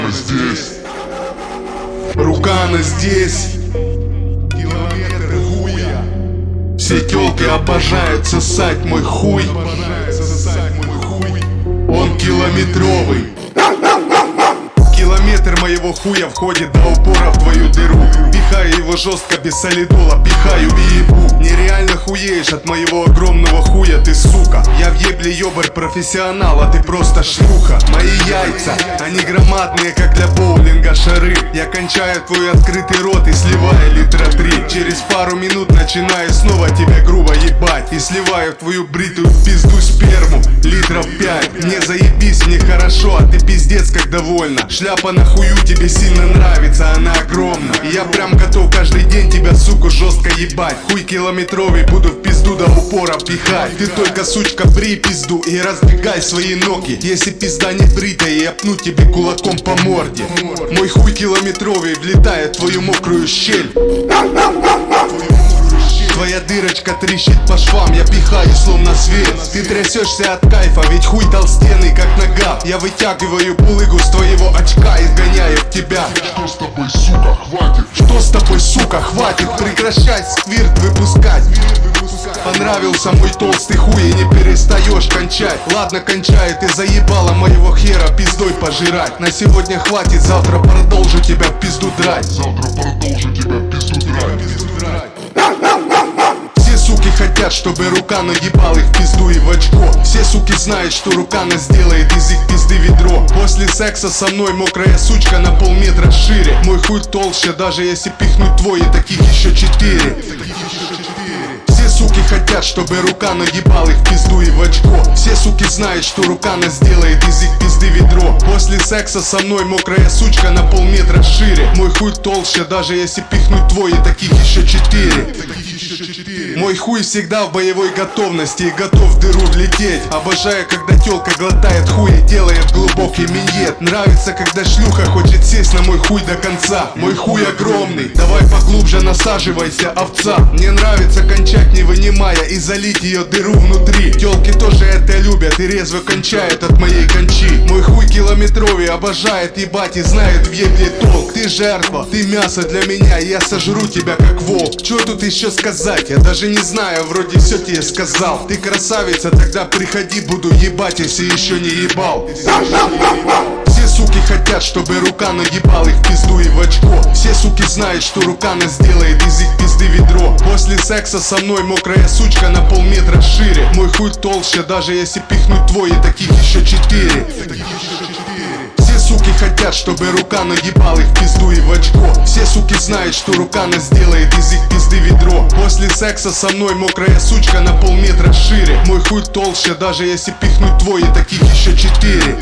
Рукана здесь. Рукана здесь. Километры хуя. Все тёлки обожают сосать мой хуй. Он километровый. Километр моего хуя входит до упора в твою дыру. Пихаю его жестко без солидола, пихаю и ебу. Нереально хуеешь от моего огромного хуя, ты сука. Я в ебле ёбарь профессионал, а ты просто шлюха. Мои яйца, они громадные, как для боулинга шары. Я кончаю твой открытый рот и сливаю литра три. Через пару минут начинаю снова тебя грубо ебать. И сливаю в твою бритую пизду сперму литров пять. Мне заебись, мне хорошо, а ты пиздец как довольна Шляпа на хую тебе сильно нравится, она огромна. Я прям готов каждый день тебя, суку, жестко ебать. Хуй километровый, буду в пизду до упора пихать. Ты только, сучка, бри пизду и раздвигай свои ноги. Если пизда не бритая, я пну тебе кулаком по морде. Мой хуй километровый влетает в твою мокрую щель Твоя дырочка трещит по швам, я пихаю словно свет Ты трясешься от кайфа, ведь хуй толстенный как нога. Я вытягиваю пулыгу с твоего очка и сгоняю в тебя. Что с тобой, сука, хватит? Что с тобой, сука, хватит прекращать сквирт выпускать? Понравился мой толстый хуй и не перестаешь кончать. Ладно, кончай, ты заебала моего хера пиздой пожирать. На сегодня хватит, завтра продолжу тебя в пизду драть. Завтра продолжу тебя в пизду драть хотят, чтобы рука наебал их пизду и в очко. Все суки знают, что рукана сделает из их пизды ведро. После секса со мной мокрая сучка на полметра шире. Мой хуй толще, даже если пихнуть твой, и таких еще четыре. Все суки хотят, чтобы рука наебал их пизду и в очко. Все суки знают, что рукана сделает из их пизды ведро. После секса со мной мокрая сучка на полметра шире. Мой хуй толще, даже если пихнуть твой, и таких еще четыре мой хуй всегда в боевой готовности и готов в дыру влететь. Обожаю, когда телка глотает хуй и делает глубокий миньет. Нравится, когда шлюха хочет сесть на мой хуй до конца. Мой хуй огромный, давай поглубже насаживайся, овца. Мне нравится кончать не вынимая и залить ее дыру внутри. Телки тоже это любят и резво кончают от моей кончи. Мой хуй километровый обожает ебать и знает в ебле толк. Ты жертва, ты мясо для меня, я сожру тебя как волк. Что тут еще сказать, я даже не знаю, вроде все тебе сказал. Ты красавица, тогда приходи, буду ебать, если еще не ебал. Все суки хотят, чтобы рука наебал их пизду и в очко. Все суки знают, что рукана сделает из их пизды ведро. После секса со мной мокрая сучка на полметра шире. Мой хуй толще, даже если пихнуть твой, и таких еще четыре хотят, чтобы рука наебал их пизду и в очко. Все суки знают, что рукана сделает из их пизды ведро. После секса со мной мокрая сучка на полметра шире. Мой хуй толще, даже если пихнуть твой, и таких еще четыре